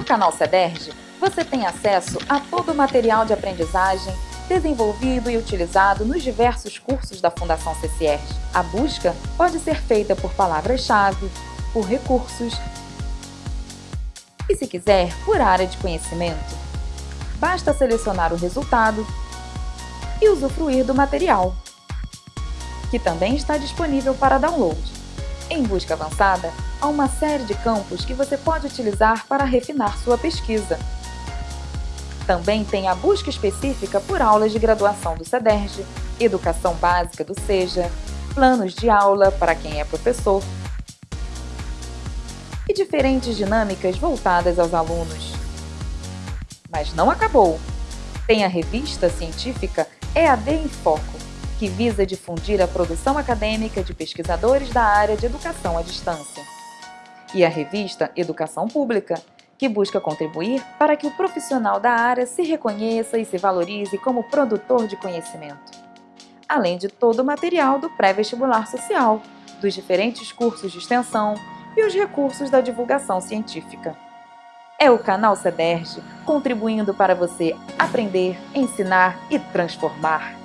No canal CEDERJ, você tem acesso a todo o material de aprendizagem desenvolvido e utilizado nos diversos cursos da Fundação CCR. A busca pode ser feita por palavras-chave, por recursos e, se quiser, por área de conhecimento. Basta selecionar o resultado e usufruir do material, que também está disponível para download. Em busca avançada, há uma série de campos que você pode utilizar para refinar sua pesquisa. Também tem a busca específica por aulas de graduação do CEDERJ, educação básica do SEJA, planos de aula para quem é professor e diferentes dinâmicas voltadas aos alunos. Mas não acabou! Tem a revista científica EAD em Foco, que visa difundir a produção acadêmica de pesquisadores da área de educação à distância. E a revista Educação Pública, que busca contribuir para que o profissional da área se reconheça e se valorize como produtor de conhecimento. Além de todo o material do pré-vestibular social, dos diferentes cursos de extensão e os recursos da divulgação científica. É o canal CEDERJ contribuindo para você aprender, ensinar e transformar.